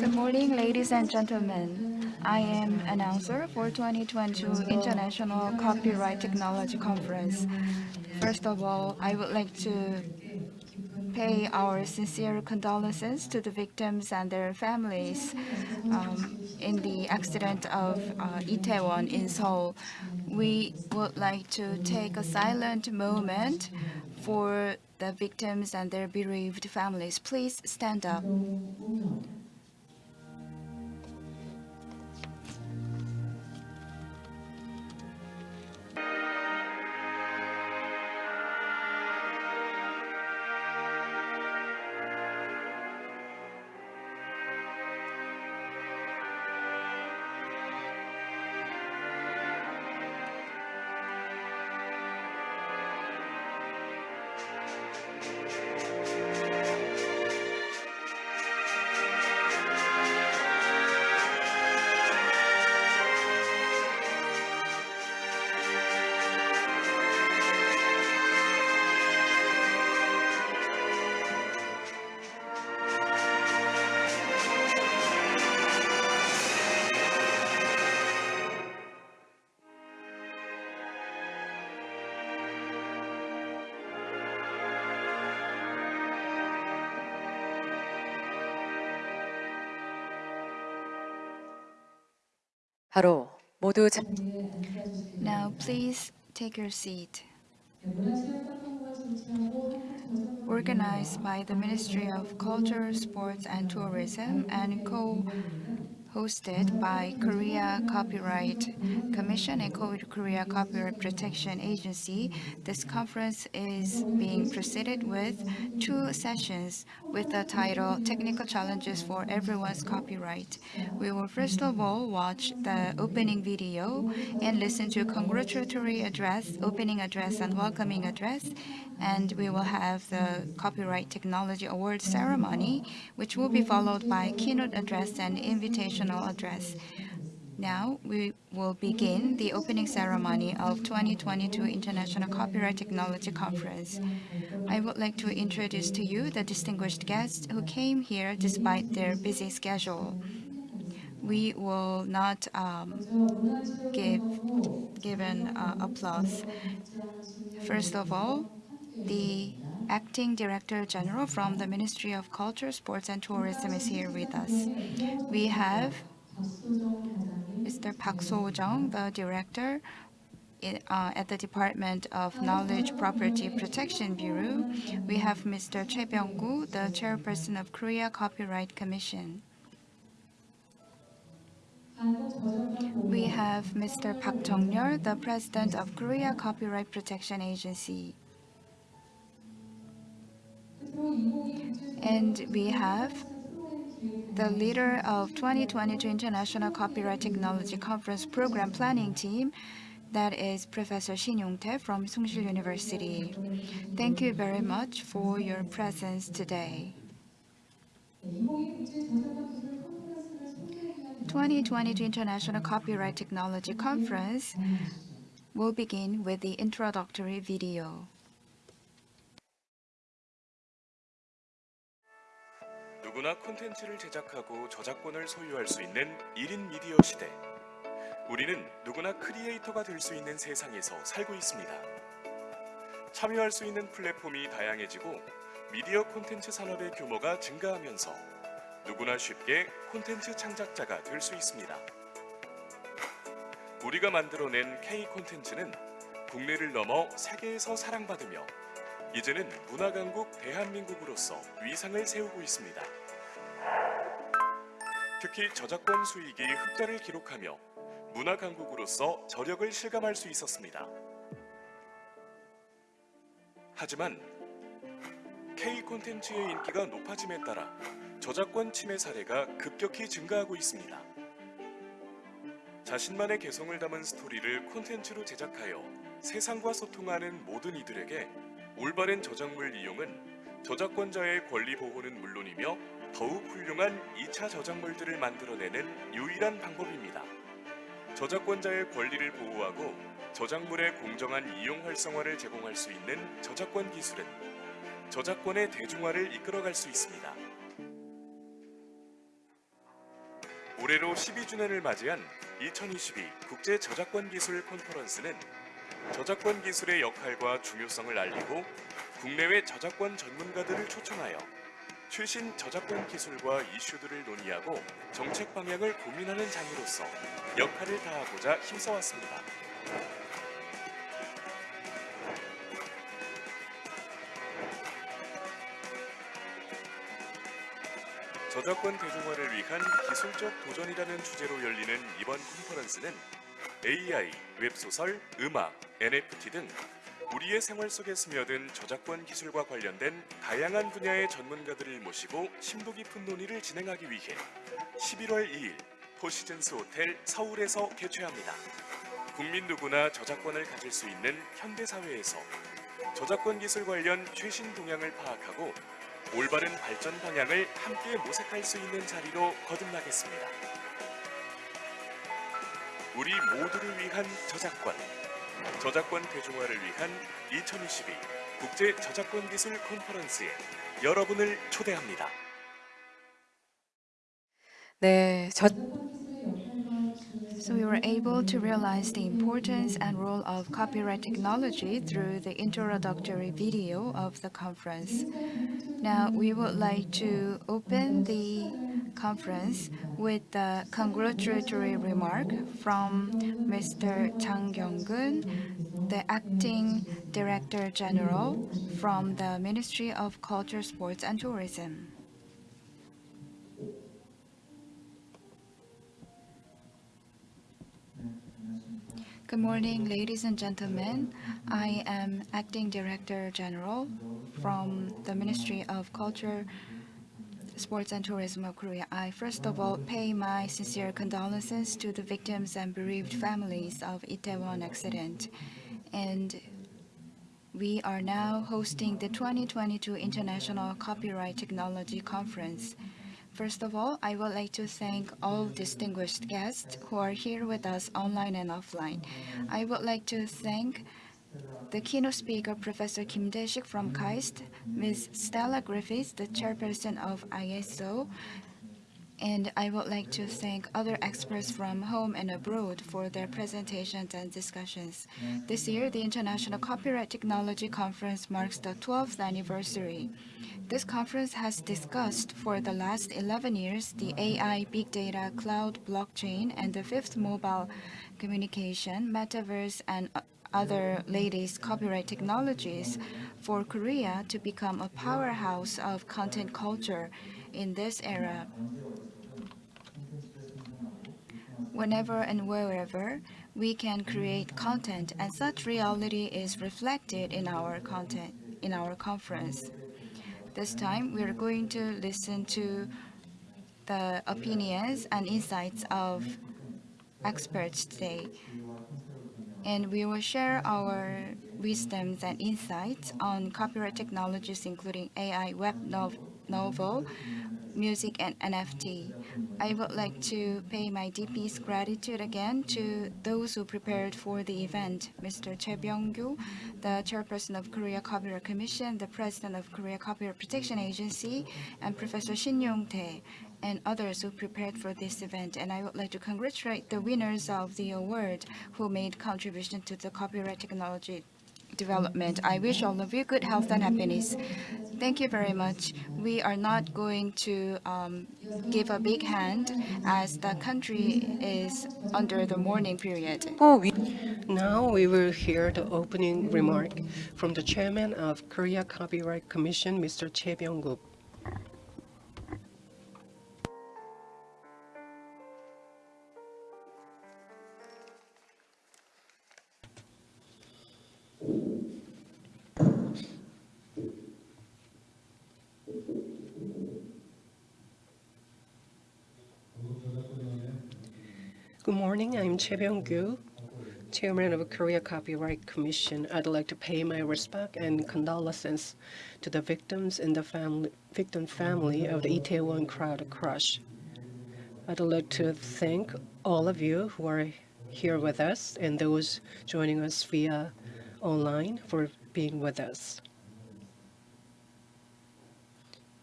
Good morning, ladies and gentlemen. I am announcer for 2022 International Copyright Technology Conference. First of all, I would like to pay our sincere condolences to the victims and their families um, in the accident of uh, Itaewon in Seoul. We would like to take a silent moment for the victims and their bereaved families. Please stand up. 바로 모두 자... Now, please take your seat. Organized by the Ministry of Culture, Sports and Tourism and co hosted by Korea Copyright Commission and Korea Copyright Protection Agency. This conference is being preceded with two sessions with the title Technical Challenges for Everyone's Copyright. We will first of all watch the opening video and listen to congratulatory address, opening address and welcoming address, and we will have the Copyright Technology Award ceremony, which will be followed by keynote address and invitational address. Now we will begin the opening ceremony of 2022 International Copyright Technology Conference. I would like to introduce to you the distinguished guests who came here despite their busy schedule. We will not um, give given uh, applause. First of all, the Acting Director General from the Ministry of Culture, Sports and Tourism is here with us. We have Mr. Park So-jung, the Director uh, at the Department of Knowledge Property Protection Bureau. We have Mr. Choi Byung-gu, the Chairperson of Korea Copyright Commission. We have Mr. Park Jong-yeol, the President of Korea Copyright Protection Agency. And we have the leader of 2022 International Copyright Technology Conference Program Planning Team, that is Professor Shin Yong-tae from Soongsil University. Thank you very much for your presence today. 2022 International Copyright Technology Conference will begin with the introductory video. 누구나 콘텐츠를 제작하고 저작권을 소유할 수 있는 1인 미디어 시대. 우리는 누구나 크리에이터가 될 수 있는 세상에서 살고 있습니다. 참여할 수 있는 플랫폼이 다양해지고 미디어 콘텐츠 산업의 규모가 증가하면서 누구나 쉽게 콘텐츠 창작자가 될 수 있습니다. 우리가 만들어낸 K 콘텐츠는 국내를 넘어 세계에서 사랑받으며 이제는 문화강국 대한민국으로서 위상을 세우고 있습니다. 특히 저작권 수익이 흑자를 기록하며 문화 강국으로서 저력을 실감할 수 있었습니다. 하지만 K 콘텐츠의 인기가 높아짐에 따라 저작권 침해 사례가 급격히 증가하고 있습니다. 자신만의 개성을 담은 스토리를 콘텐츠로 제작하여 세상과 소통하는 모든 이들에게 올바른 저작물 이용은 저작권자의 권리 보호는 물론이며 더욱 훌륭한 2차 저작물들을 만들어내는 유일한 방법입니다. 저작권자의 권리를 보호하고 저작물의 공정한 이용 활성화를 제공할 수 있는 저작권 기술은 저작권의 대중화를 이끌어갈 수 있습니다. 올해로 12주년을 맞이한 2022 국제 저작권 기술 컨퍼런스는 저작권 기술의 역할과 중요성을 알리고 국내외 저작권 전문가들을 초청하여 최신 저작권 기술과 이슈들을 논의하고 정책 방향을 고민하는 장으로서 역할을 다하고자 힘써왔습니다. 저작권 대중화를 위한 기술적 도전이라는 주제로 열리는 이번 컨퍼런스는 AI, 웹소설, 음악, NFT 등 우리의 생활 속에 스며든 저작권 기술과 관련된 다양한 분야의 전문가들을 모시고 심도 깊은 논의를 진행하기 위해 11월 2일 포시즌스 호텔 서울에서 개최합니다. 국민 누구나 저작권을 가질 수 있는 현대 사회에서 저작권 기술 관련 최신 동향을 파악하고 올바른 발전 방향을 함께 모색할 수 있는 자리로 거듭나겠습니다. 우리 모두를 위한 저작권, 저작권 대중화를 위한 2022 국제 저작권 기술 컨퍼런스에 여러분을 초대합니다. 네, 저, So we were able to realize the importance and role of copyright technology through the introductory video of the conference. Now we would like to open the conference with the congratulatory remark from Mr. Chang Kyung-gun, the acting director general from the Ministry of Culture, Sports and Tourism. Good morning, ladies and gentlemen. I am Acting Director General from the Ministry of Culture, Sports and Tourism of Korea. I first of all pay my sincere condolences to the victims and bereaved families of Itaewon accident. And we are now hosting the 2022 International Copyright Technology Conference. First of all, I would like to thank all distinguished guests who are here with us online and offline. I would like to thank the keynote speaker, Professor Kim Dae-sik from KAIST, Ms. Stella Griffiths, the chairperson of ISO, and I would like to thank other experts from home and abroad for their presentations and discussions. This year, the International Copyright Technology Conference marks the 12th anniversary. This conference has discussed for the last 11 years the AI, big data, cloud, blockchain, and the fifth mobile communication, metaverse, and other latest copyright technologies for Korea to become a powerhouse of content culture in this era. Whenever and wherever we can create content, and such reality is reflected in our content in our conference. This time, we are going to listen to the opinions and insights of experts today. And we will share our wisdoms and insights on copyright technologies, including AI, web novel, music, and NFT. I would like to pay my deepest gratitude again to those who prepared for the event, Mr. Choi Byung-gyu, the chairperson of Korea Copyright Commission, the president of Korea Copyright Protection Agency, and Professor Shin Yong-tae, and others who prepared for this event. And I would like to congratulate the winners of the award who made contribution to the copyright technology development. I wish all of you good health and happiness. Thank you very much. We are not going to um, give a big hand as the country is under the mourning period. Oh, now we will hear the opening remark from the chairman of Korea Copyright Commission, Mr. Choi Byung-gyu. Good morning, I'm Choi Byung-gyu, Chairman of Korea Copyright Commission, I'd like to pay my respect and condolences to the victims and the family, victim family of the Itaewon crowd crush. I'd like to thank all of you who are here with us and those joining us via online for being with us.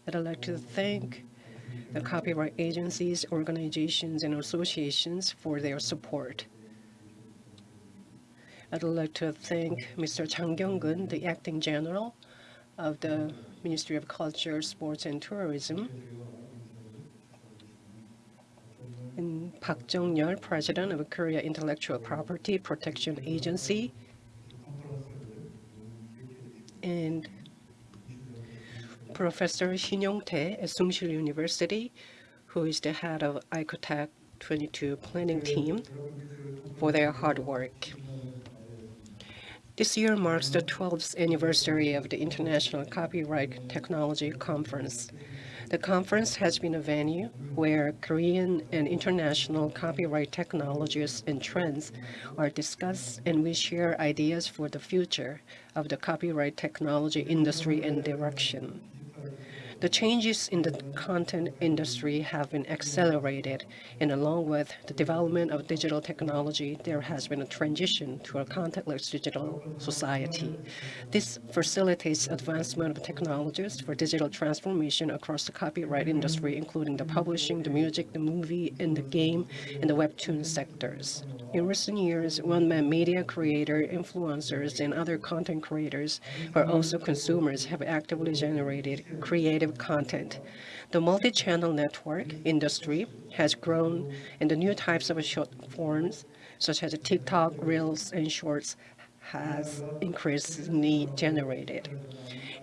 I'd like to thank the copyright agencies, organizations, and associations for their support. I'd like to thank Mr. Chang Kyung-gun, the Acting General of the Ministry of Culture, Sports, and Tourism, and Park Jong-yeol, President of the Korea Intellectual Property Protection Agency, and Professor Shin Yong-tae at Soongsil University, who is the head of ICOTEC 22 planning team, for their hard work. This year marks the 12th anniversary of the International Copyright Technology Conference. The conference has been a venue where Korean and international copyright technologies and trends are discussed and we share ideas for the future of the copyright technology industry and direction. The changes in the content industry have been accelerated, and along with the development of digital technology, there has been a transition to a contactless digital society. This facilitates advancement of technologies for digital transformation across the copyright industry, including the publishing, the music, the movie, and the game, and the webtoon sectors. In recent years, one-man media creator, influencers, and other content creators, who are also consumers, have actively generated creative content. The multi-channel network industry has grown, and the new types of short forms, such as TikTok, Reels, and Shorts, has increasingly generated.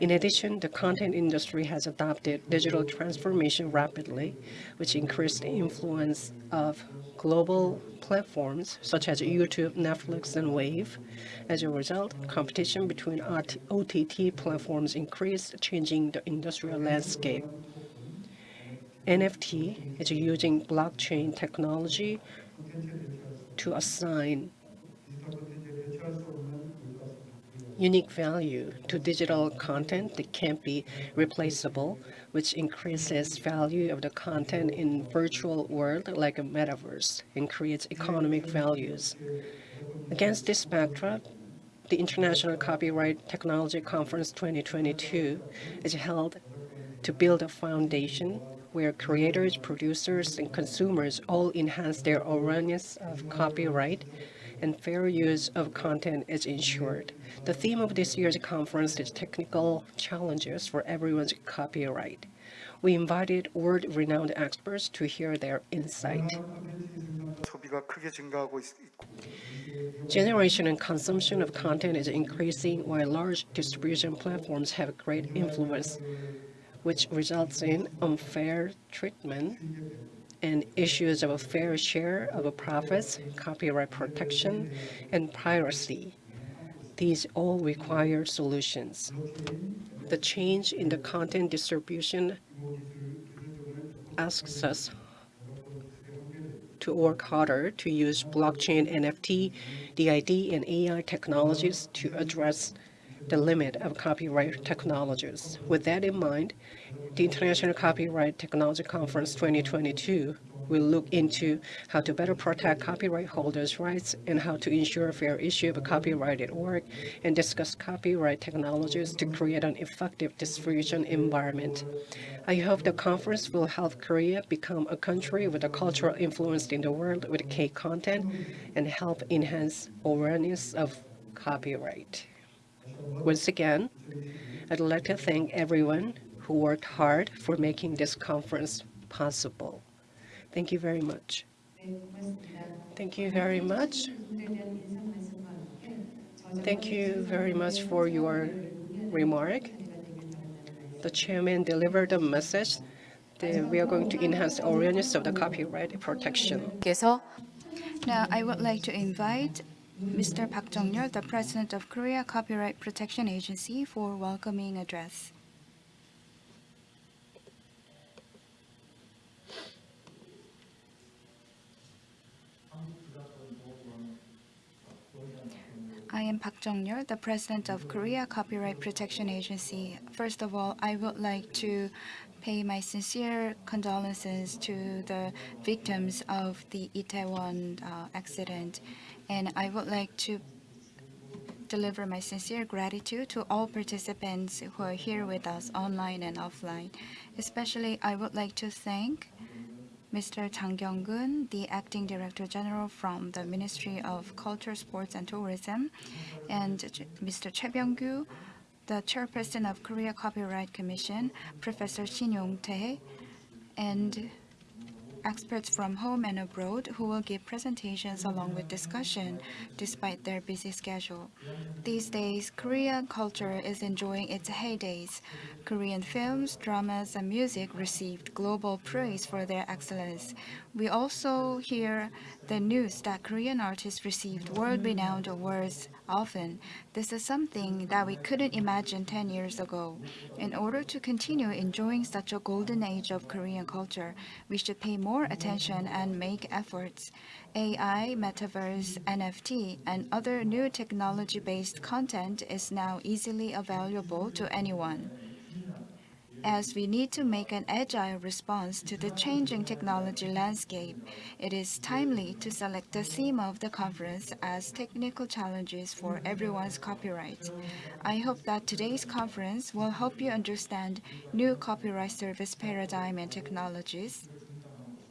In addition, the content industry has adopted digital transformation rapidly, which increased the influence of global platforms such as YouTube, Netflix, and Wavve. As a result, competition between OTT platforms increased, changing the industrial landscape. NFT is using blockchain technology to assign unique value to digital content that can't be replaceable, which increases value of the content in virtual world like a metaverse and creates economic values. Against this backdrop, the International Copyright Technology Conference 2022 is held to build a foundation where creators, producers, and consumers all enhance their awareness of copyright and fair use of content is ensured. The theme of this year's conference is technical challenges for everyone's copyright. We invited world-renowned experts to hear their insight. Generation and consumption of content is increasing while large distribution platforms have great influence, which results in unfair treatment and issues of a fair share of profits, copyright protection, and piracy. These all require solutions. The change in the content distribution asks us to work harder to use blockchain, NFT, DID, and AI technologies to address the limit of copyright technologies. With that in mind, the International Copyright Technology Conference 2022 will look into how to better protect copyright holders' rights and how to ensure fair issue of copyrighted work and discuss copyright technologies to create an effective distribution environment. I hope the conference will help Korea become a country with a cultural influence in the world with K content and help enhance awareness of copyright. Once again, I'd like to thank everyone who worked hard for making this conference possible. Thank you very much. Thank you very much. Thank you very much for your remark. The chairman delivered a message that we are going to enhance awareness of the copyright protection. Now, I would like to invite Mr. Park Jong-yeol, the President of Korea Copyright Protection Agency, for welcoming address. I am Park Jong-yeol, the President of Korea Copyright Protection Agency. First of all, I would like to pay my sincere condolences to the victims of the Itaewon uh, accident, and I would like to deliver my sincere gratitude to all participants who are here with us online and offline. Especially, I would like to thank Mr. Jang Kyung-gun, the Acting Director General from the Ministry of Culture, Sports and Tourism, and Mr. Choi Byung-gyu, the Chairperson of Korea Copyright Commission, Professor Shin Yong-tae, and experts from home and abroad who will give presentations along with discussion despite their busy schedule. These days, Korean culture is enjoying its heydays. Korean films, dramas, and music received global praise for their excellence. We also hear the news that Korean artists received world-renowned awards often. This is something that we couldn't imagine 10 years ago. In order to continue enjoying such a golden age of Korean culture, we should pay more attention and make efforts. AI, metaverse, NFT, and other new technology-based content is now easily available to anyone. As we need to make an agile response to the changing technology landscape, it is timely to select the theme of the conference as technical challenges for everyone's copyright. I hope that today's conference will help you understand new copyright service paradigm and technologies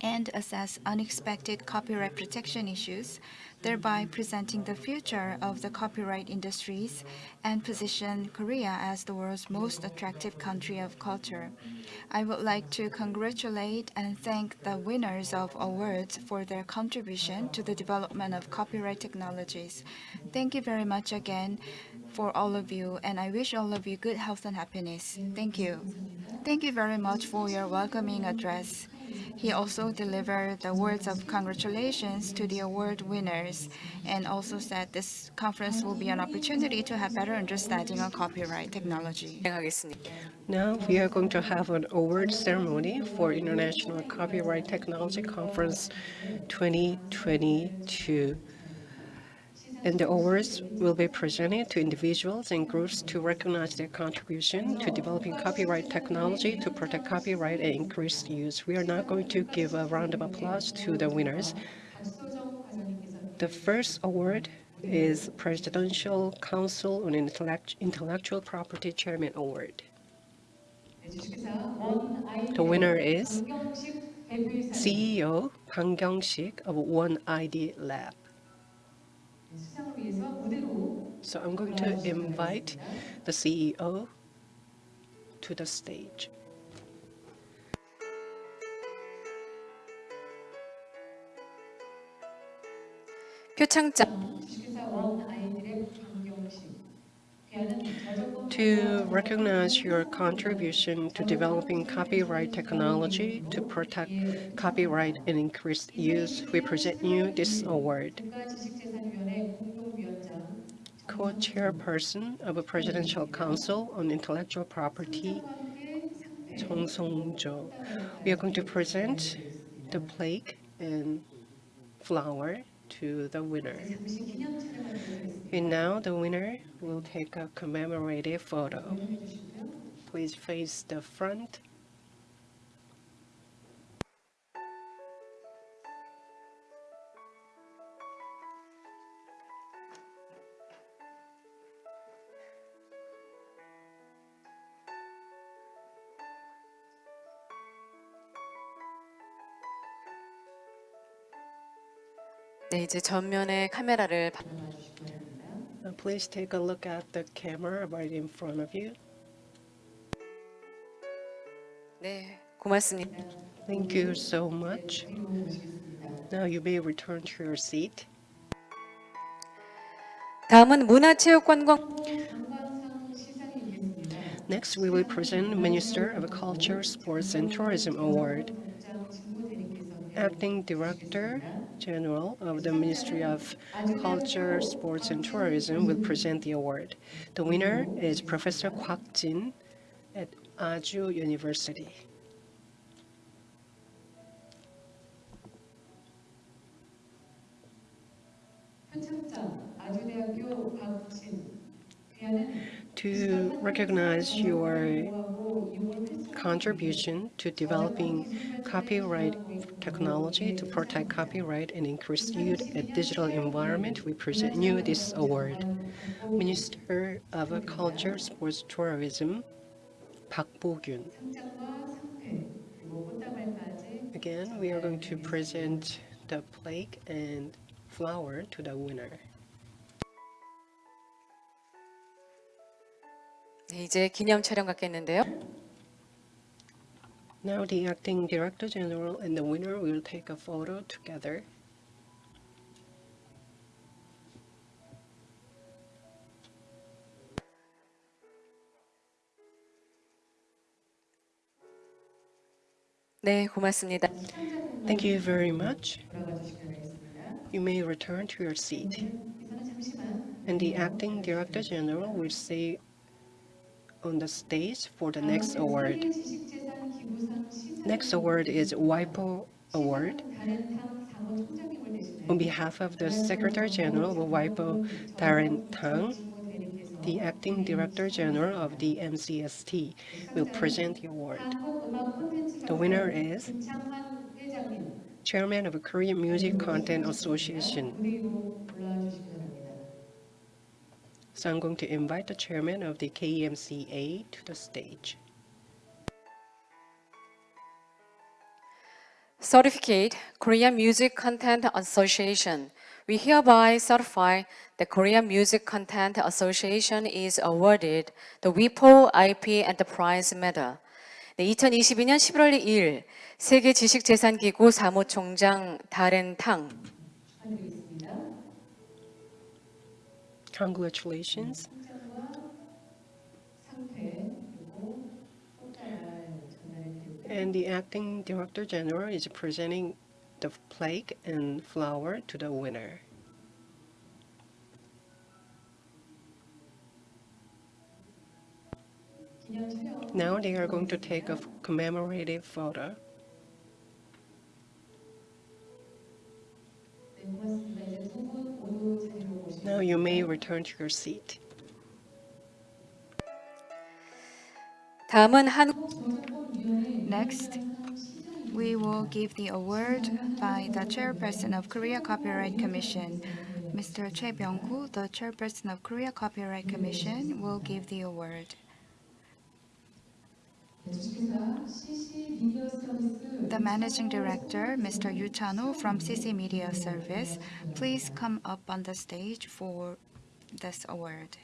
and assess unexpected copyright protection issues, thereby presenting the future of the copyright industries and position Korea as the world's most attractive country of culture. I would like to congratulate and thank the winners of awards for their contribution to the development of copyright technologies. Thank you very much again for all of you, and I wish all of you good health and happiness. Thank you. Thank you very much for your welcoming address. He also delivered the words of congratulations to the award winners and also said this conference will be an opportunity to have better understanding on copyright technology. Now we are going to have an award ceremony for International Copyright Technology Conference 2022. And the awards will be presented to individuals and groups to recognize their contribution to developing copyright technology to protect copyright and increase use. We are now going to give a round of applause to the winners. The first award is Presidential Council on Intellectual Property Chairman Award. The winner is CEO Bang Kyung-sik of One ID Lab. So I'm going to invite the CEO to the stage. 표창장 to recognize your contribution to developing copyright technology to protect copyright and increase use, we present you this award. Co-chairperson of a Presidential Council on Intellectual Property, Chung Song-jo. We are going to present the plaque and flower to the winner. And now the winner will take a commemorative photo. Please face the front. 네, 이제 전면에 카메라를 바- Uh, Please take a look at the camera right in front of you. 네, 고맙습니다. Thank you so much. Now you may return to your seat. 다음은 문화체육관광 Next, we will present Minister of Culture, Sports and Tourism Award. Acting Director General of the Ministry of Culture, Sports and Tourism will present the award. The winner is Professor Kwak Jin at Ajou University. To recognize your contribution to developing copyright technology to protect copyright and increase youth at digital environment, we present you this award. Minister of Culture, Sports, Tourism, Park Bo-gyun. Again, we are going to present the plaque and flower to the winner. 네, 이제 기념 촬영 갖겠는데요. Now the acting director general and the winner will take a photo together. 네, 고맙습니다. Thank you very much. You may return to your seat. And the acting director general will say on the stage for the next um, award. Next award is WIPO Award. On behalf of the Secretary General of WIPO, Daren Tang, the acting director general of the MCST will present the award. The winner is chairman of the Korean Music Content Association. So I'm going to invite the chairman of the KMCA to the stage. Certificate Korean Music Content Association. We hereby certify the Korean Music Content Association is awarded the WIPO IP Enterprise Medal. 네, 2022년 11월 2일 세계 지식재산기구 사무총장 다렌 탕 Congratulations. And the acting director general is presenting the plaque and flower to the winner. Now they are going to take a commemorative photo. Now you may return to your seat. 다음은 한국 Next, we will give the award by the chairperson of Korea Copyright Commission. Mr. Choi Byung-gu, the chairperson of Korea Copyright Commission, will give the award. The managing director, Mr. Yu Chan-ho from CC Media Service, please come up on the stage for this award.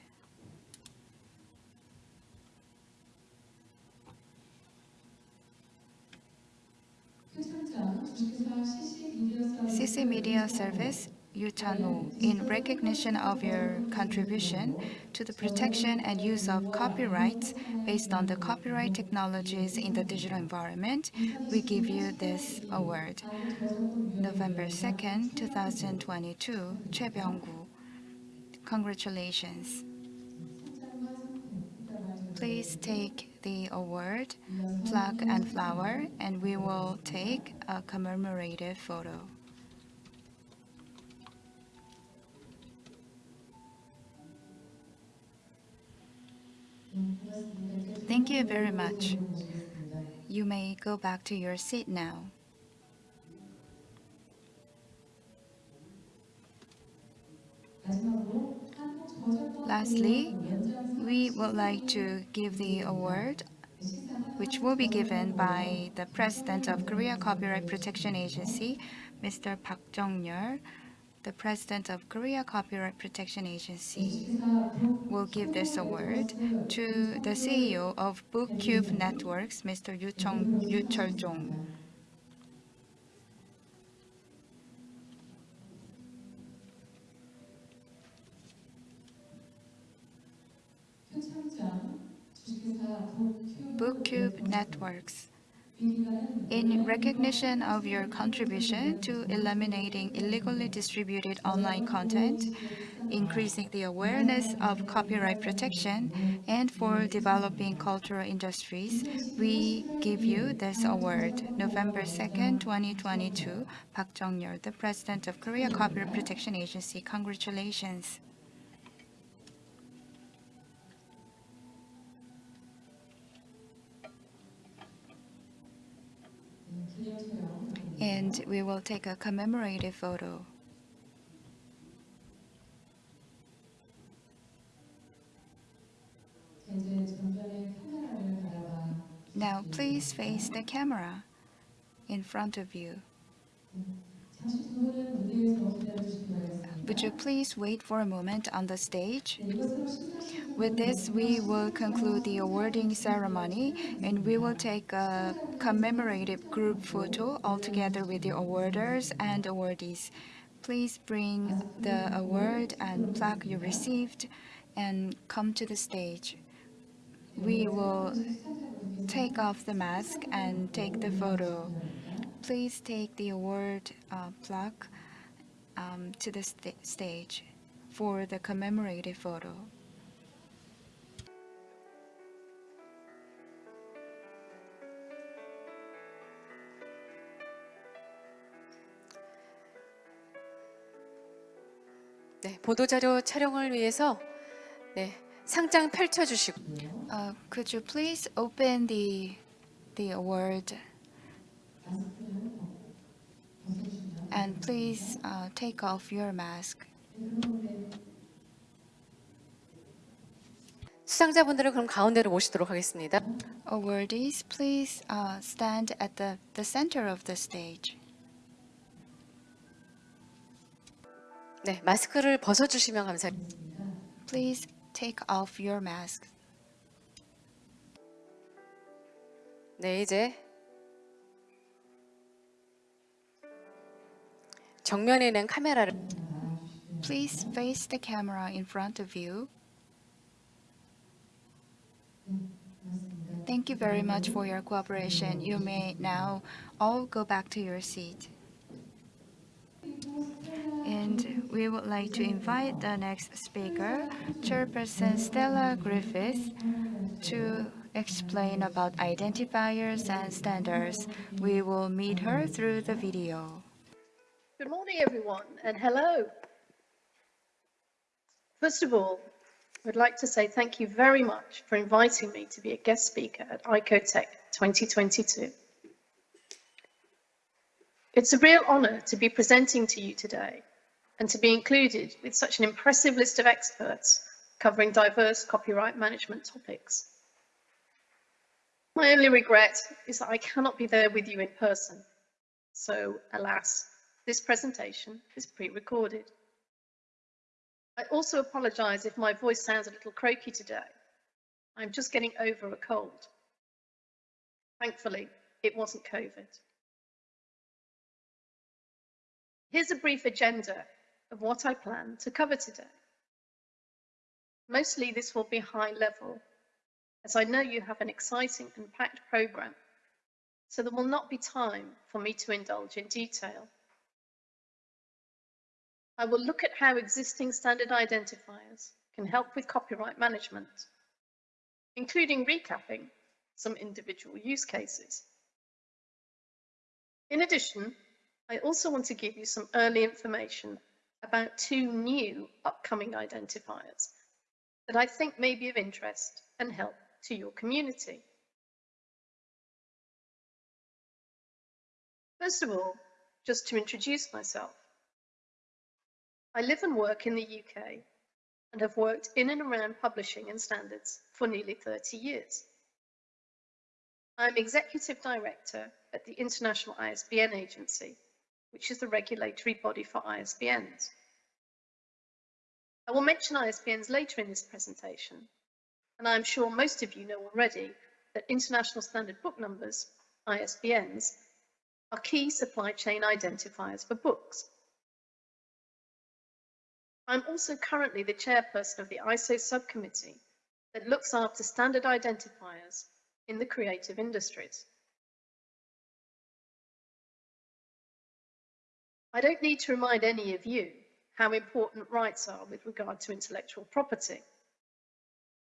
CC Media Service, Yu Chan-ho, in recognition of your contribution to the protection and use of copyrights based on the copyright technologies in the digital environment, we give you this award. November 2nd, 2022, Choi Byung-gu. Congratulations. Please take the award, plaque and flower, and we will take a commemorative photo. Thank you very much. You may go back to your seat now. Lastly, we would like to give the award which will be given by the President of Korea Copyright Protection Agency, Mr. Park Jong-yeol. The President of Korea Copyright Protection Agency will give this award to the CEO of BookCube Networks, Mr. Yu Chong- Yu Chol-jong. BookCube Networks. In recognition of your contribution to eliminating illegally distributed online content, increasing the awareness of copyright protection, and for developing cultural industries, we give you this award. November 2nd, 2022, Park Jong-yeol, the President of Korea Copyright Protection Agency. Congratulations. And we will take a commemorative photo. Now please face the camera in front of you. Would you please wait for a moment on the stage? With this, we will conclude the awarding ceremony and we will take a commemorative group photo all together with the awarders and awardees. Please bring the award and plaque you received and come to the stage. We will take off the mask and take the photo. Please take the award uh, plaque um, to the sta- stage for the commemorative photo. 네, 보도자료 촬영을 위해서 네, 상장 펼쳐주시고 Uh, could you please open the the award and please uh, take off your mask. 수상자분들은 그럼 가운데로 모시도록 하겠습니다. Awardees, please uh, stand at the, the center of the stage. 네, 마스크를 벗어주시면 감사합니다. Please take off your mask. 네, 이제 정면에는 카메라를 Please face the camera in front of you. Thank you very much for your cooperation. You may now all go back to your seat. And we would like to invite the next speaker, Chairperson Stella Griffith, to explain about identifiers and standards. We will meet her through the video. Good morning, everyone, and hello. First of all, I'd like to say thank you very much for inviting me to be a guest speaker at ICOTech 2022. It's a real honor to be presenting to you today and to be included with such an impressive list of experts covering diverse copyright management topics. My only regret is that I cannot be there with you in person. So, alas, this presentation is pre-recorded. I also apologise if my voice sounds a little croaky today. I'm just getting over a cold. Thankfully, it wasn't COVID. Here's a brief agenda of what I plan to cover today. Mostly this will be high level, as I know you have an exciting and packed programme, so there will not be time for me to indulge in detail. I will look at how existing standard identifiers can help with copyright management, including recapping some individual use cases. In addition, I also want to give you some early information about two new upcoming identifiers that I think may be of interest and help to your community. First of all, just to introduce myself. I live and work in the UK and have worked in and around publishing and standards for nearly 30 years. I'm Executive Director at the International ISBN Agency, which is the regulatory body for ISBNs. I will mention ISBNs later in this presentation, and I'm sure most of you know already that International Standard Book Numbers, ISBNs, are key supply chain identifiers for books. I'm also currently the chairperson of the ISO subcommittee that looks after standard identifiers in the creative industries. I don't need to remind any of you how important rights are with regard to intellectual property.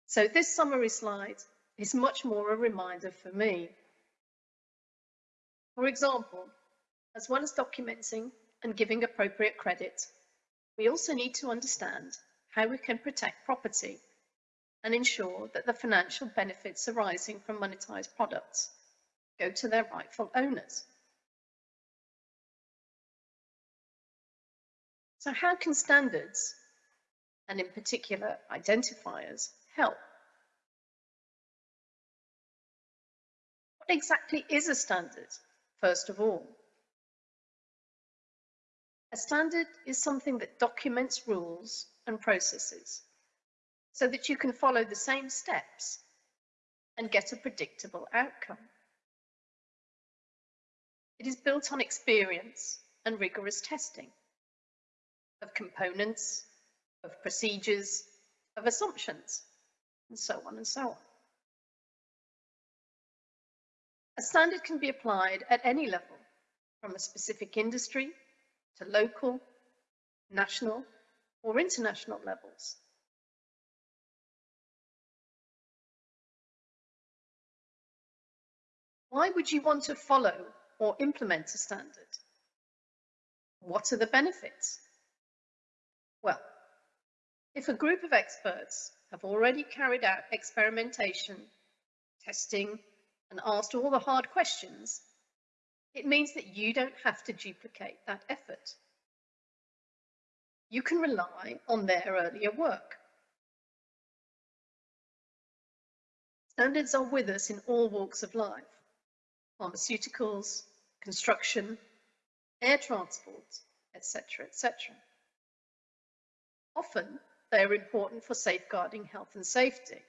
So this summary slide is much more a reminder for me. For example, as well as documenting and giving appropriate credit, we also need to understand how we can protect property and ensure that the financial benefits arising from monetised products go to their rightful owners. So how can standards, and in particular identifiers, help? What exactly is a standard, first of all? A standard is something that documents rules and processes so that you can follow the same steps and get a predictable outcome. It is built on experience and rigorous testing of components, of procedures, of assumptions, and so on and so on. A standard can be applied at any level, from a specific industry to local, national, or international levels. Why would you want to follow or implement a standard? What are the benefits? Well, if a group of experts have already carried out experimentation, testing, and asked all the hard questions, it means that you don't have to duplicate that effort. You can rely on their earlier work. Standards are with us in all walks of life pharmaceuticals, construction, air transport, etc., etc. Often, they are important for safeguarding health and safety.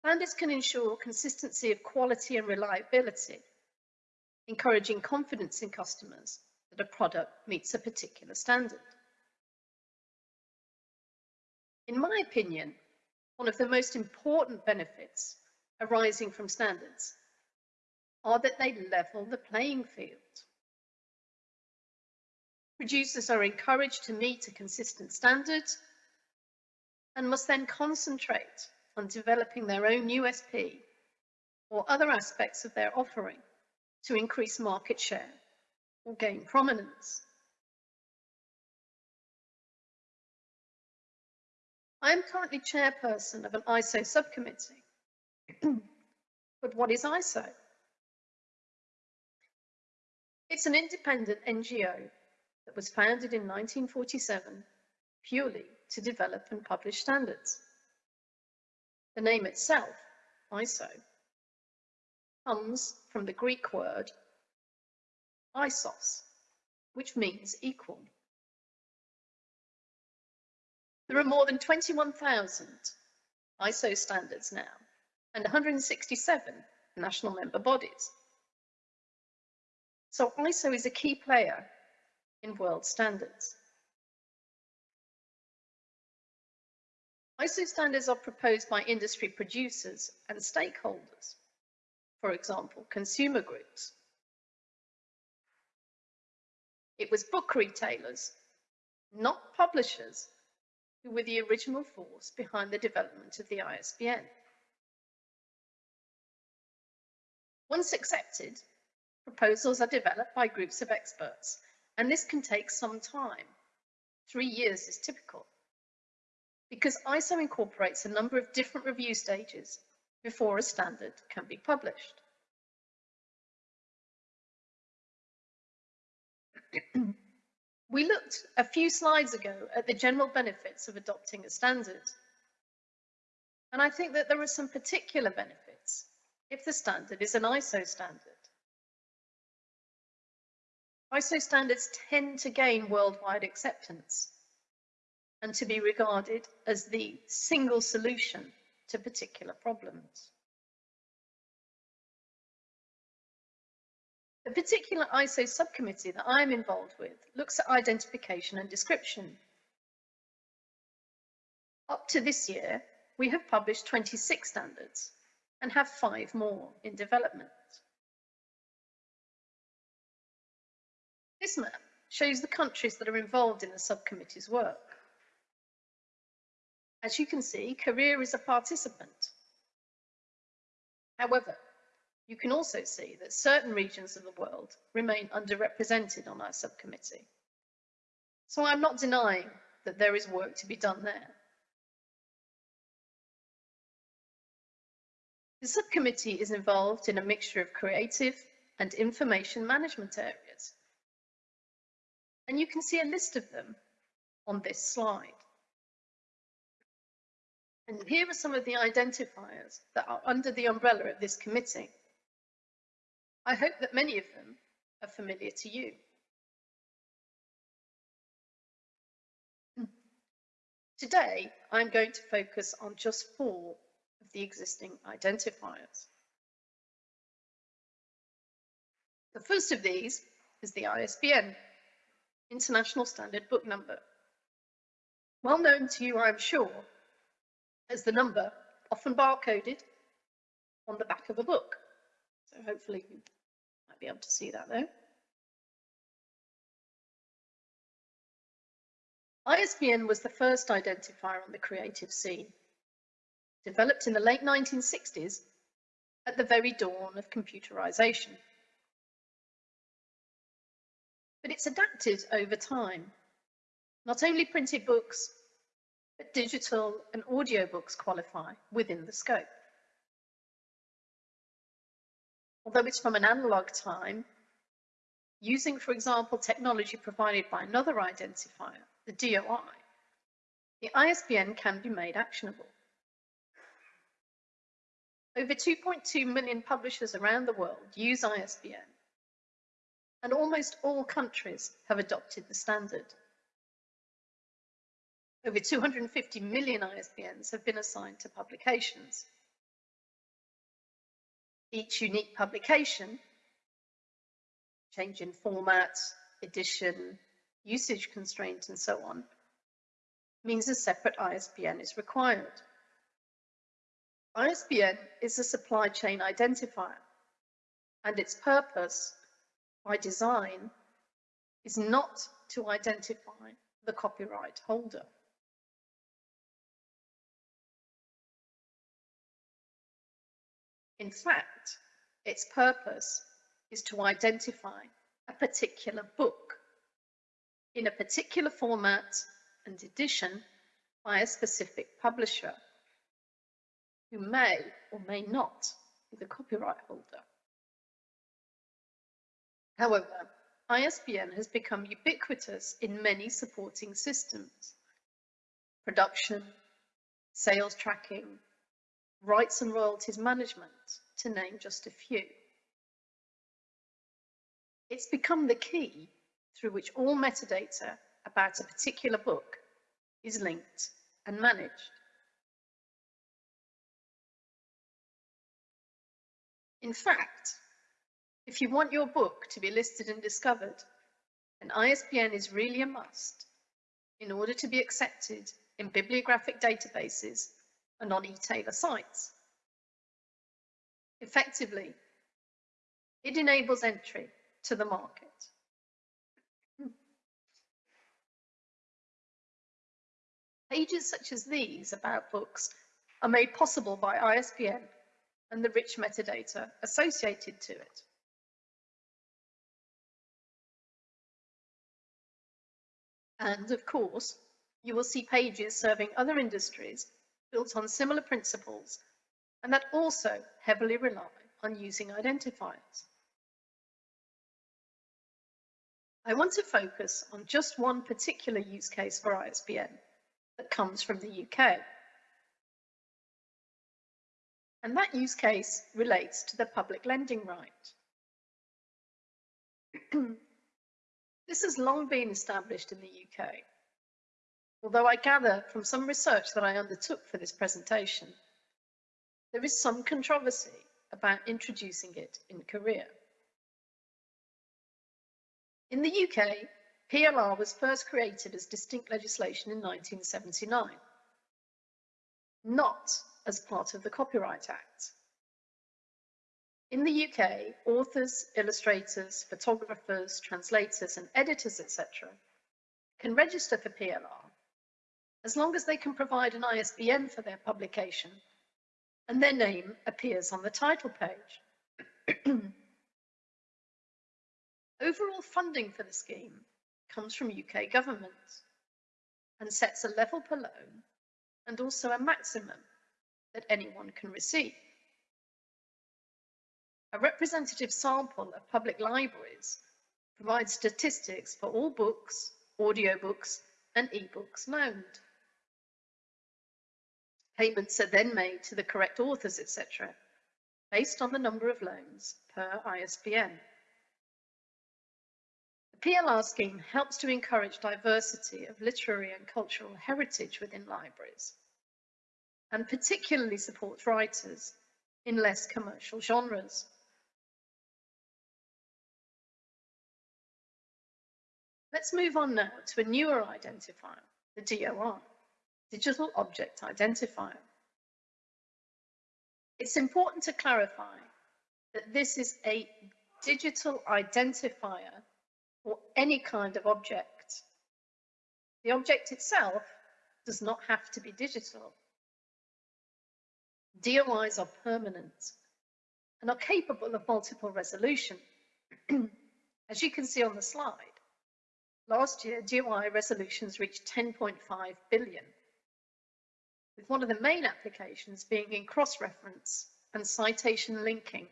Standards can ensure consistency of quality and reliability, encouraging confidence in customers that a product meets a particular standard. In my opinion, one of the most important benefits arising from standards are that they level the playing field. Producers are encouraged to meet a consistent standard and must then concentrate on developing their own USP or other aspects of their offering to increase market share or gain prominence. I am currently chairperson of an ISO subcommittee but what is ISO? It's an independent NGO that was founded in 1947 purely to develop and publish standards. The name itself, ISO, comes from the Greek word isos, which means equal. There are more than 21,000 ISO standards now, and 167 national member bodies. So ISO is a key player in world standards. ISO standards are proposed by industry producers and stakeholders, for example, consumer groups. It was book retailers, not publishers, who were the original force behind the development of the ISBN. Once accepted, proposals are developed by groups of experts, and this can take some time. Three years is typical. Because ISO incorporates a number of different review stages before a standard can be published. we looked a few slides ago at the general benefits of adopting a standard. And I think that there are some particular benefits if the standard is an ISO standard. ISO standards tend to gain worldwide acceptance and to be regarded as the single solution to particular problems. The particular ISO subcommittee that I am involved with looks at identification and description. Up to this year, we have published 26 standards and have five more in development. This map shows the countries that are involved in the subcommittee's work. As you can see, Korea is a participant. However, you can also see that certain regions of the world remain underrepresented on our subcommittee. So I'm not denying that there is work to be done there. The subcommittee is involved in a mixture of creative and information management areas, And you can see a list of them on this slide. And here are some of the identifiers that are under the umbrella of this committee. I hope that many of them are familiar to you. Today, I'm going to focus on just four of the existing identifiers. The first of these is the ISBN, International Standard Book Number. Well known to you, I'm sure, as the number often barcoded on the back of a book. So hopefully you might be able to see that there. ISBN was the first identifier on the creative scene, developed in the late 1960s at the very dawn of computerization. But it's adapted over time. Not only printed books, but digital and audiobooks qualify within the scope. Although it's from an analog time, using, for example, technology provided by another identifier, the DOI, the ISBN can be made actionable. Over 2.2 million publishers around the world use ISBN, and almost all countries have adopted the standard. Over 250 million ISBNs have been assigned to publications. Each unique publication, change in format, edition, usage constraints, and so on, means a separate ISBN is required. ISBN is a supply chain identifier, and its purpose, by design, is not to identify the copyright holder. In fact, its purpose is to identify a particular book in a particular format and edition by a specific publisher who may or may not be the copyright holder. However, ISBN has become ubiquitous in many supporting systems. Production, sales tracking, rights and royalties management, to name just a few. It's become the key through which all metadata about a particular book is linked and managed. In fact, if you want your book to be listed and discovered, an ISBN is really a must in order to be accepted in bibliographic databases and on e-tailer sites. Effectively, it enables entry to the market. Hmm. Pages such as these about books are made possible by ISBN and the rich metadata associated to it. And of course, you will see pages serving other industries built on similar principles and that also heavily rely on using identifiers. I want to focus on just one particular use case for ISBN that comes from the UK. And that use case relates to the public lending right. this has long been established in the UK, although I gather from some research that I undertook for this presentation, there is some controversy about introducing it in Korea. In the UK, PLR was first created as distinct legislation in 1979, not as part of the Copyright Act. In the UK, authors, illustrators, photographers, translators, and editors, etc., can register for PLR as long as they can provide an ISBN for their publication and their name appears on the title page. Overall funding for the scheme comes from UK government and sets a level per loan and also a maximum that anyone can receive. A representative sample of public libraries provides statistics for all books, audiobooks, and ebooks loaned. Payments are then made to the correct authors, etc., based on the number of loans per ISBN. The PLR scheme helps to encourage diversity of literary and cultural heritage within libraries, and particularly supports writers in less commercial genres. Let's move on now to a newer identifier, the DOI, Digital Object Identifier. It's important to clarify that this is a digital identifier for any kind of object. The object itself does not have to be digital. DOIs are permanent and are capable of multiple resolution. As you can see on the slide, last year DOI resolutions reached 10.5 billion, with one of the main applications being in cross-reference and citation linking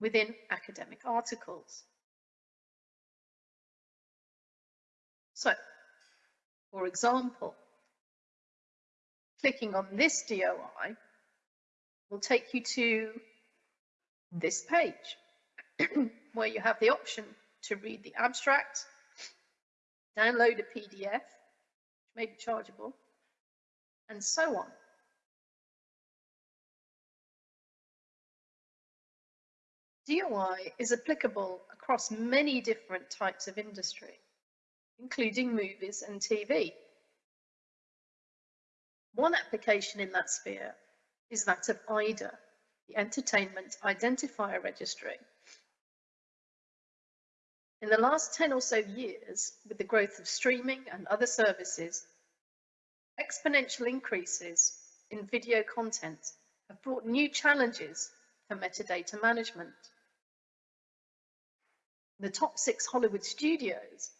within academic articles. So, for example, clicking on this DOI will take you to this page where you have the option to read the abstract, download a PDF, which may be chargeable, and so on. DOI is applicable across many different types of industry, including movies and TV. One application in that sphere is that of EIDR, the Entertainment Identifier Registry. In the last 10 or so years, with the growth of streaming and other services, exponential increases in video content have brought new challenges for metadata management. The top six Hollywood studios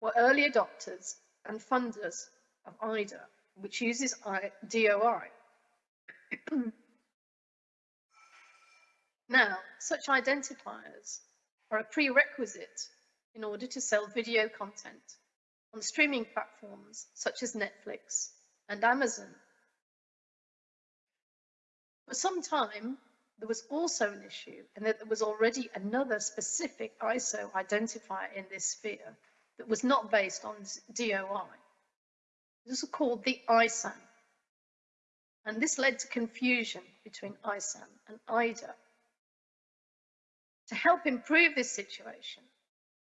were early adopters and funders of EIDR, which uses DOI. now, such identifiers are a prerequisite in order to sell video content on streaming platforms such as Netflix and Amazon. For some time, there was also an issue and that there was already another specific ISO identifier in this sphere that was not based on DOI. This was called the ISAN. And this led to confusion between ISAN and EIDR. To help improve this situation,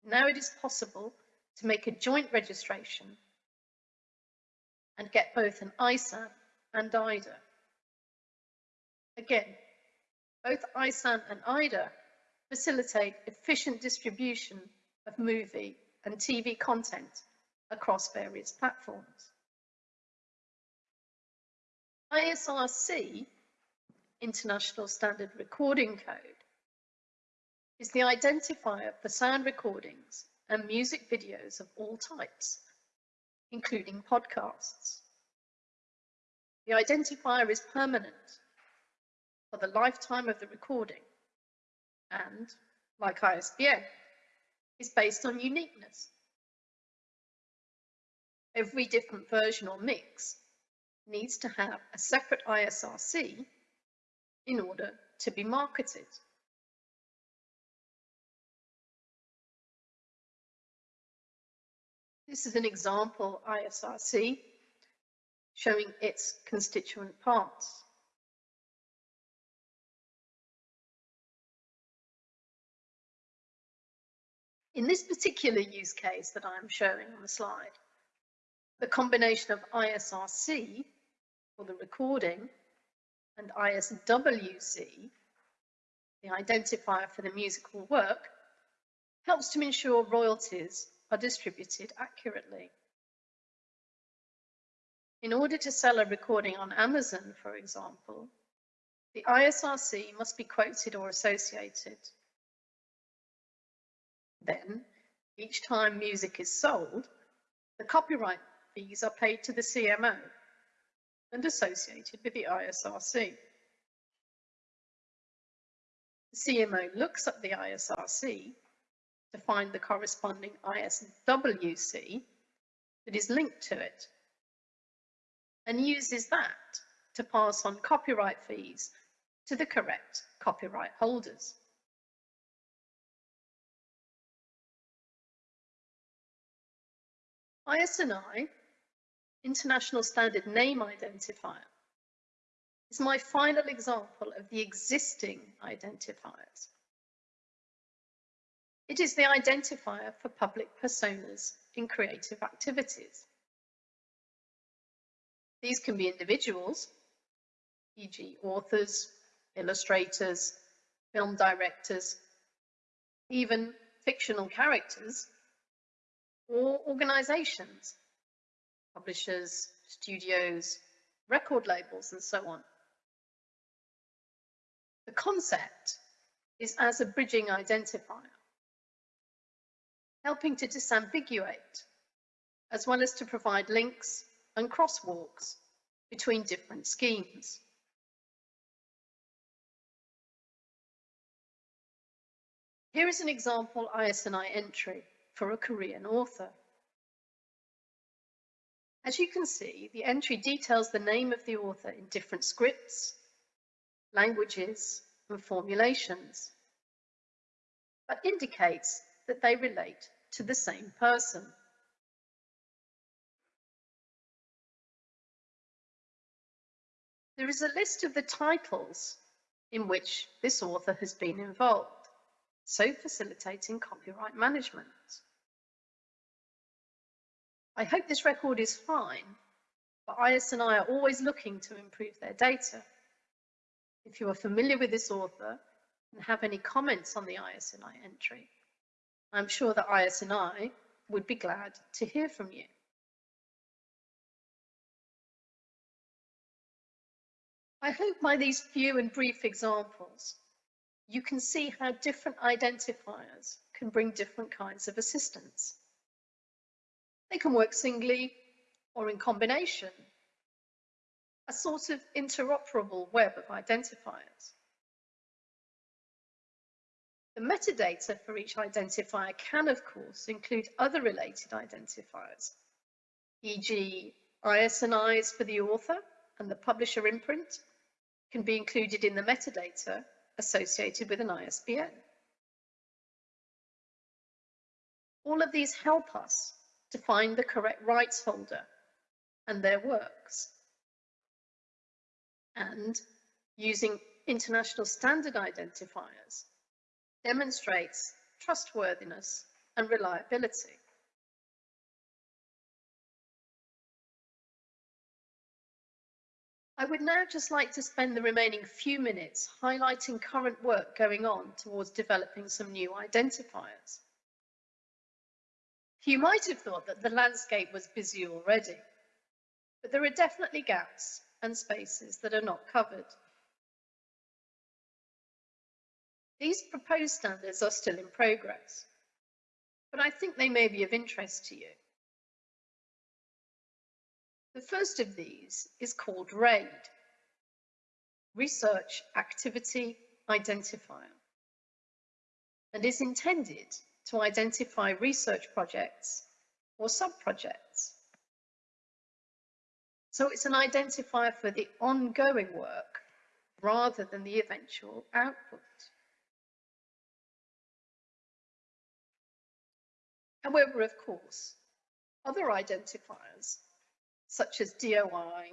now it is possible to make a joint registration and get both an ISAN and EIDR. Again, both ISAN and EIDR facilitate efficient distribution of movie and TV content across various platforms. ISRC, International Standard Recording Code, is the identifier for sound recordings and music videos of all types, including podcasts. The identifier is permanent for the lifetime of the recording and, like ISBN, is based on uniqueness. Every different version or mix needs to have a separate ISRC in order to be marketed. This is an example ISRC showing its constituent parts. In this particular use case that I'm showing on the slide, the combination of ISRC for the recording and ISWC, the identifier for the musical work, helps to ensure royalties are distributed accurately. In order to sell a recording on Amazon, for example, the ISRC must be quoted or associated. Then, each time music is sold, the copyright fees are paid to the CMO and associated with the ISRC. The CMO looks at the ISRC to find the corresponding ISWC that is linked to it and uses that to pass on copyright fees to the correct copyright holders. ISNI, International Standard Name Identifier, is my final example of the existing identifiers. It is the identifier for public personas in creative activities. These can be individuals, e.g. authors, illustrators, film directors, even fictional characters, or organizations, publishers, studios, record labels, and so on. The concept is as a bridging identifier, helping to disambiguate, as well as to provide links and crosswalks between different schemes. Here is an example ISNI entry for a Korean author. As you can see, the entry details the name of the author in different scripts, languages, and formulations, but indicates that they relate to the same person. There is a list of the titles in which this author has been involved, so facilitating copyright management. I hope this record is fine, but ISNI are always looking to improve their data. If you are familiar with this author and have any comments on the ISNI entry, I'm sure that ISNI would be glad to hear from you. I hope by these few and brief examples, you can see how different identifiers can bring different kinds of assistance. They can work singly or in combination, a sort of interoperable web of identifiers. The metadata for each identifier can, of course, include other related identifiers, e.g. ISNIs for the author and the publisher imprint can be included in the metadata associated with an ISBN. All of these help us to find the correct rights holder and their works. And using international standard identifiers demonstrates trustworthiness and reliability. I would now just like to spend the remaining few minutes highlighting current work going on towards developing some new identifiers. You might have thought that the landscape was busy already, but there are definitely gaps and spaces that are not covered. These proposed standards are still in progress, but I think they may be of interest to you. The first of these is called RAID, Research Activity Identifier, and is intended to identify research projects or sub-projects. So it's an identifier for the ongoing work rather than the eventual output. However, of course, other identifiers such as DOI,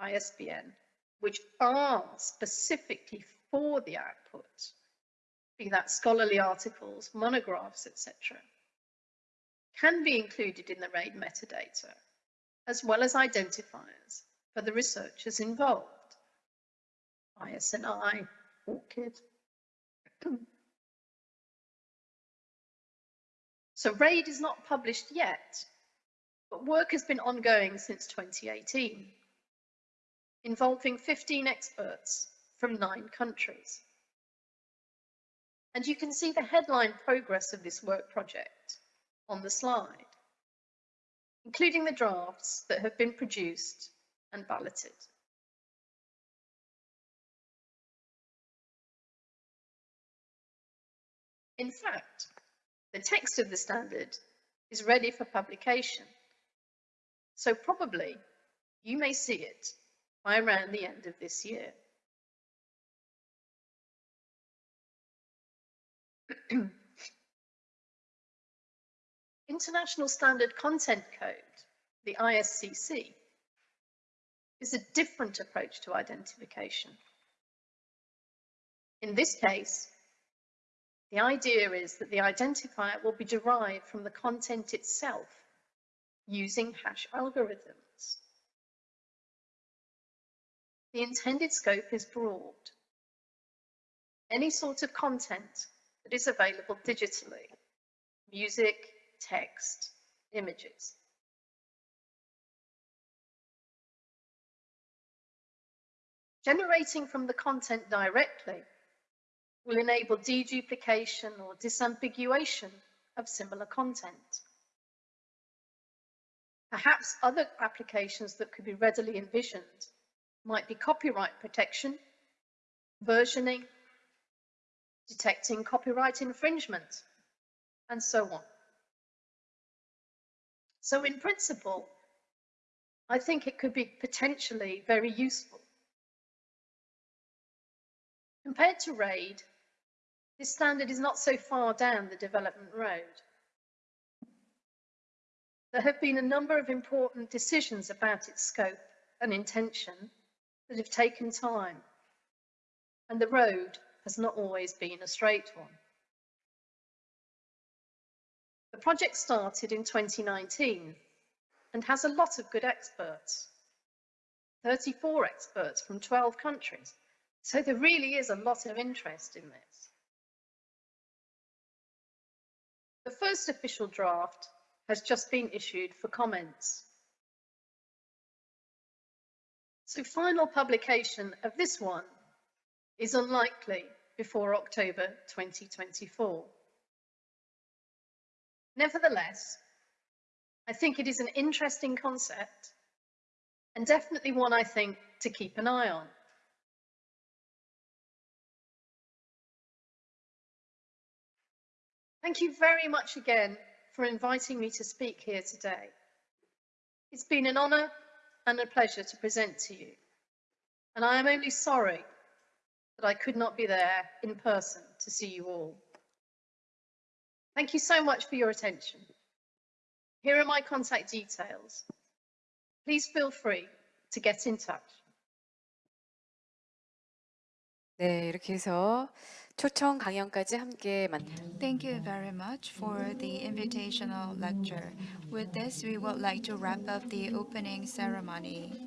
ISBN, which are specifically for the output, be that scholarly articles, monographs, etc., can be included in the RAID metadata, as well as identifiers for the researchers involved, ISNI, ORCID. so RAID is not published yet, but work has been ongoing since 2018, involving 15 experts from nine countries. And you can see the headline progress of this work project on the slide, including the drafts that have been produced and balloted. In fact, The text of the standard is ready for publication. So probably you may see it by around the end of this year. International Standard Content Code, the ISCC, is a different approach to identification. In this case, the idea is that the identifier will be derived from the content itself using hash algorithms. The intended scope is broad. Any sort of content that is available digitally, music, text, images. Generating from the content directly will enable deduplication or disambiguation of similar content. Perhaps other applications that could be readily envisioned might be copyright protection, versioning, detecting copyright infringement, and so on. So in principle, I think it could be potentially very useful. Compared to RAID, this standard is not so far down the development road. There have been a number of important decisions about its scope and intention that have taken time, and the road has not always been a straight one. The project started in 2019 and has a lot of good experts, 34 experts from 12 countries. So there really is a lot of interest in this. The first official draft has just been issued for comments. So final publication of this one is unlikely before October 2024. Nevertheless, I think it is an interesting concept and definitely one I think to keep an eye on. Thank you very much again for inviting me to speak here today. It's been an honour and a pleasure to present to you, and I am only sorry that I could not be there in person to see you all. Thank you so much for your attention. Here are my contact details. Please feel free to get in touch. 네, 이렇게 해서 초청 강연까지 함께 만 Thank you very much for the invitational lecture. With this, we would like to wrap up the opening ceremony.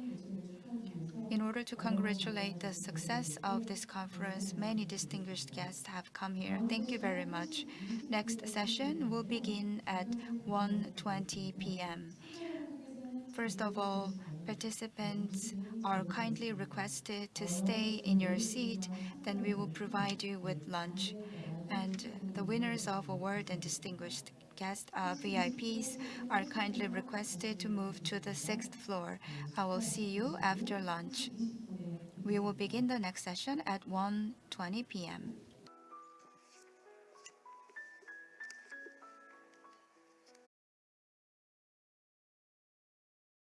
In order to congratulate the success of this conference, many distinguished guests have come here. Thank you very much. Next session will begin at 1:20 p.m. First of all, participants are kindly requested to stay in your seat, then we will provide you with lunch. And the winners of award and distinguished guest uh, VIPs are kindly requested to move to the sixth floor. I will see you after lunch. We will begin the next session at 1:20 p.m.